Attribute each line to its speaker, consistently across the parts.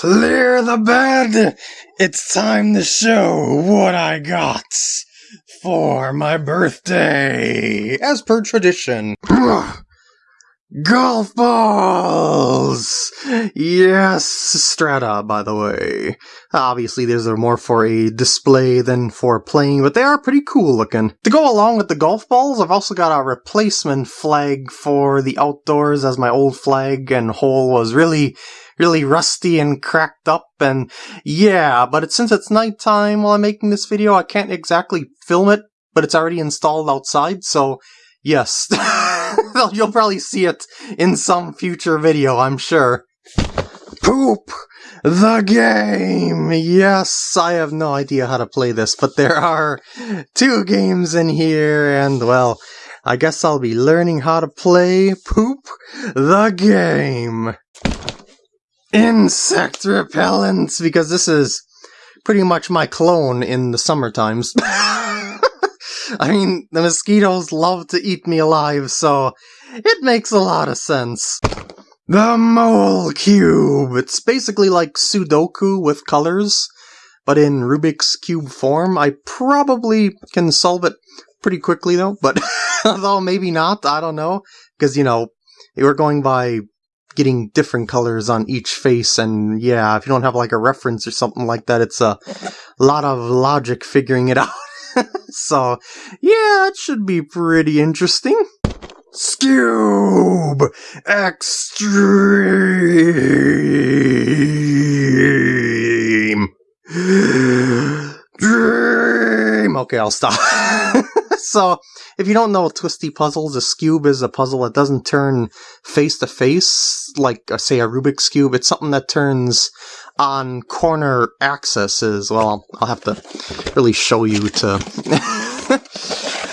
Speaker 1: Clear the bed! It's time to show what I got for my birthday, as per tradition. Golf balls! Yes, Strata, by the way. Obviously, these are more for a display than for playing, but they are pretty cool looking. To go along with the golf balls, I've also got a replacement flag for the outdoors, as my old flag and hole was really really rusty and cracked up and yeah, but since it's nighttime while I'm making this video, I can't exactly film it, but it's already installed outside, so yes. You'll probably see it in some future video, I'm sure. Poop! The game! Yes, I have no idea how to play this, but there are two games in here, and well, I guess I'll be learning how to play Poop the Game. Insect repellents, because this is pretty much my clone in the summer times. I mean, the mosquitoes love to eat me alive, so it makes a lot of sense. The Mole Cube! It's basically like Sudoku with colors, but in Rubik's Cube form. I probably can solve it pretty quickly though, but although maybe not, I don't know. Because, you know, we're going by getting different colors on each face, and yeah, if you don't have like a reference or something like that, it's a lot of logic figuring it out. so, yeah, it should be pretty interesting. Skewb Extreme Dream. Okay, I'll stop. so, if you don't know Twisty Puzzles, a Skewb is a puzzle that doesn't turn face to face, like, uh, say, a Rubik's Cube. It's something that turns on corner axes. Well, I'll have to really show you to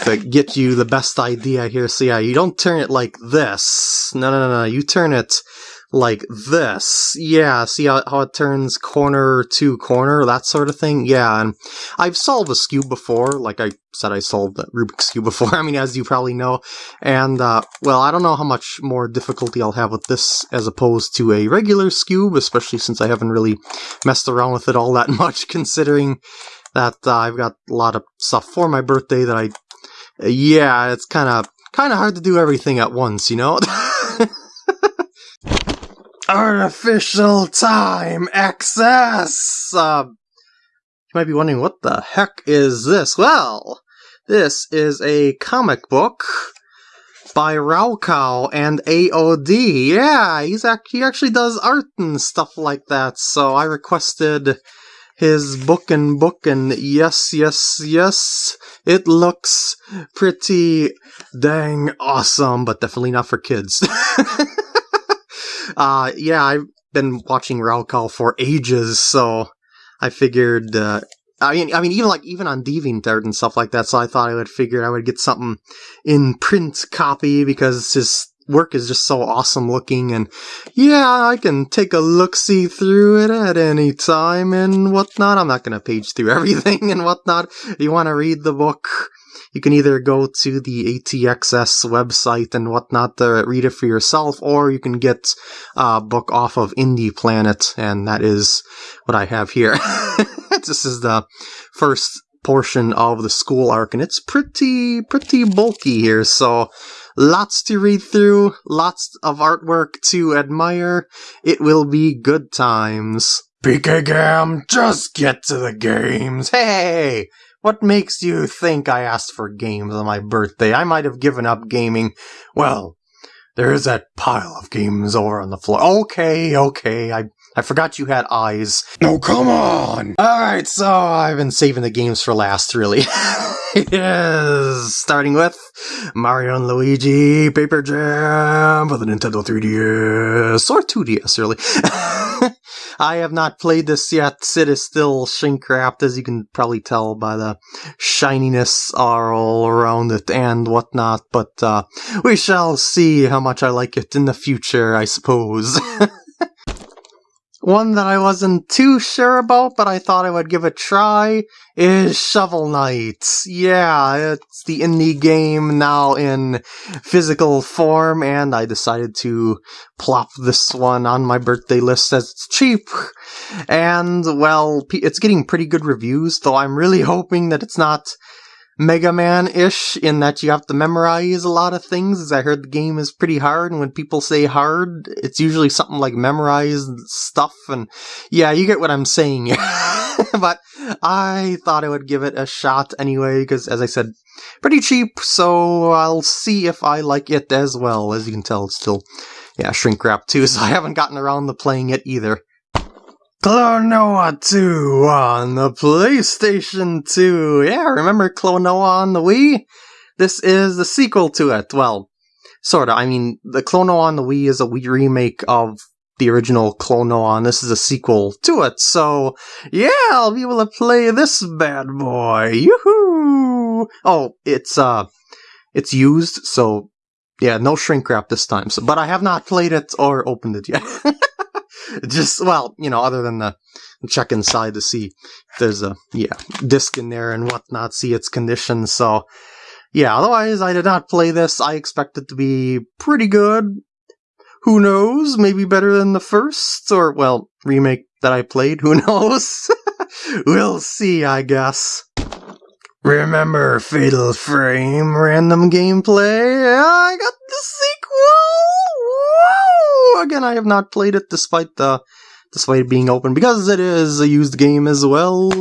Speaker 1: to get you the best idea here. So yeah, you don't turn it like this. No, no, no, no. You turn it like this. Yeah, see how, how it turns corner to corner, that sort of thing? Yeah, and I've solved a Skewb before, like I said I solved the Rubik's Cube before, I mean, as you probably know, and, uh, well, I don't know how much more difficulty I'll have with this as opposed to a regular cube, especially since I haven't really messed around with it all that much, considering that uh, I've got a lot of stuff for my birthday that I, yeah, it's kind of, kind of hard to do everything at once, you know? Artificial time access! Uh, you might be wondering, what the heck is this? Well, this is a comic book by raocow and AOD. Yeah, he's ac he actually does art and stuff like that, so I requested his book and book and yes, yes, yes, it looks pretty dang awesome, but definitely not for kids. uh, yeah, I've been watching raocow for ages, so I figured, uh, I mean, I mean, even like even on DeviantArt and stuff like that. So I thought I would figure I would get something in print copy because his work is just so awesome looking and yeah i can take a look-see through it at any time and whatnot i'm not going to page through everything and whatnot if you want to read the book you can either go to the ATXS website and whatnot to read it for yourself, or you can get a book off of IndyPlanet, and that is what I have here. this is the first portion of the school arc, and it's pretty, pretty bulky here, so lots to read through, lots of artwork to admire. It will be good times. PK Gam, just get to the games. Hey! What makes you think I asked for games on my birthday? I might have given up gaming. Well, there is that pile of games over on the floor. Okay, okay, I I forgot you had eyes. No, come on! Alright, so I've been saving the games for last, really. yes, starting with Mario and Luigi Paper Jam for the Nintendo 3DS, or 2DS, really. I have not played this yet. It is still shrink wrapped, as you can probably tell by the shininess all around it and whatnot. But uh, we shall see how much I like it in the future, I suppose. one that I wasn't too sure about, but I thought I would give a try is Shovel Knight. Yeah, it's the indie game now in physical form, and I decided to plop this one on my birthday list as it's cheap. And, well, it's getting pretty good reviews, though I'm really hoping that it's not Mega Man ish in that you have to memorize a lot of things. As I heard the game is pretty hard, and when people say hard, it's usually something like memorize stuff. And yeah, you get what I'm saying. but I thought I would give it a shot anyway, because as I said, pretty cheap, so I'll see if I like it as well. As you can tell, it's still, yeah, shrink wrap too, so I haven't gotten around to playing it either. Klonoa 2 on the PlayStation 2. Yeah, remember Klonoa on the Wii? This is the sequel to it. Well, sorta. I mean, the Klonoa on the Wii is a Wii remake of the original Klonoa, and this is a sequel to it. So, yeah, I'll be able to play this bad boy. Yoo-hoo! Oh, it's, uh, it's used, so, yeah, no shrink wrap this time. So, but I have not played it or opened it yet. just well, you know, other than the check inside to see if there's a yeah disc in there and whatnot, see its condition. So yeah, otherwise I did not play this. I expect it to be pretty good. Who knows? Maybe better than the first or well remake that I played. Who knows? we'll see, I guess. Remember Fatal Frame random gameplay? I got the sequel! Again, I have not played it despite the despite it being open because it is a used game as well,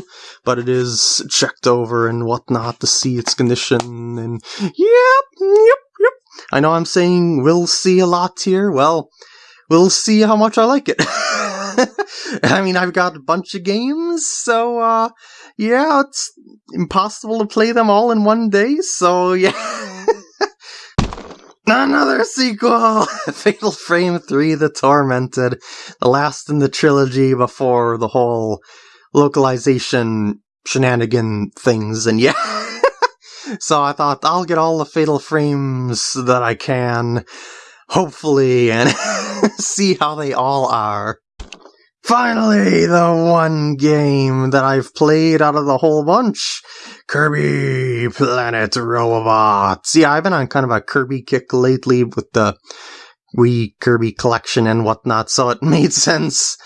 Speaker 1: but it is checked over and whatnot to see its condition and yep, yep, yep. I know I'm saying we'll see a lot here. Well, we'll see how much I like it. I mean, I've got a bunch of games, so uh yeah, it's impossible to play them all in one day, so yeah. Another sequel! Fatal Frame 3 The Tormented, the last in the trilogy before the whole localization shenanigan things, and yeah. so I thought I'll get all the Fatal Frames that I can, hopefully, and see how they all are. Finally, the one game that I've played out of the whole bunch. Kirby Planet Robobot. Yeah, I've been on kind of a Kirby kick lately with the Wii Kirby collection and whatnot, so it made sense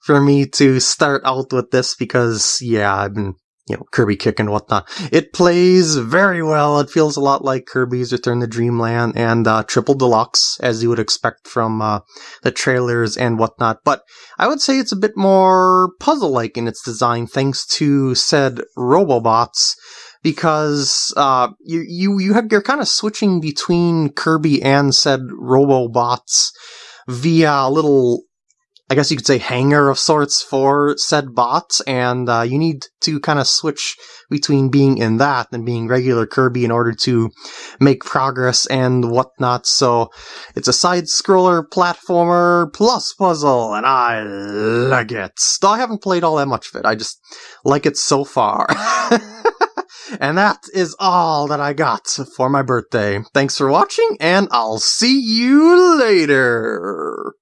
Speaker 1: for me to start out with this because, yeah, I've been you know, Kirby kick and whatnot. It plays very well. It feels a lot like Kirby's Return to Dreamland and uh, Triple Deluxe, as you would expect from uh, the trailers and whatnot. But I would say it's a bit more puzzle-like in its design, thanks to said Robobots, because uh, you you you have you're kind of switching between Kirby and said Robobots via a little I guess you could say hangar of sorts for said bots, and uh, you need to kind of switch between being in that and being regular Kirby in order to make progress and whatnot. So it's a side scroller platformer plus puzzle, and I like it. Still, I haven't played all that much of it. I just like it so far. and that is all that I got for my birthday. Thanks for watching, and I'll see you later.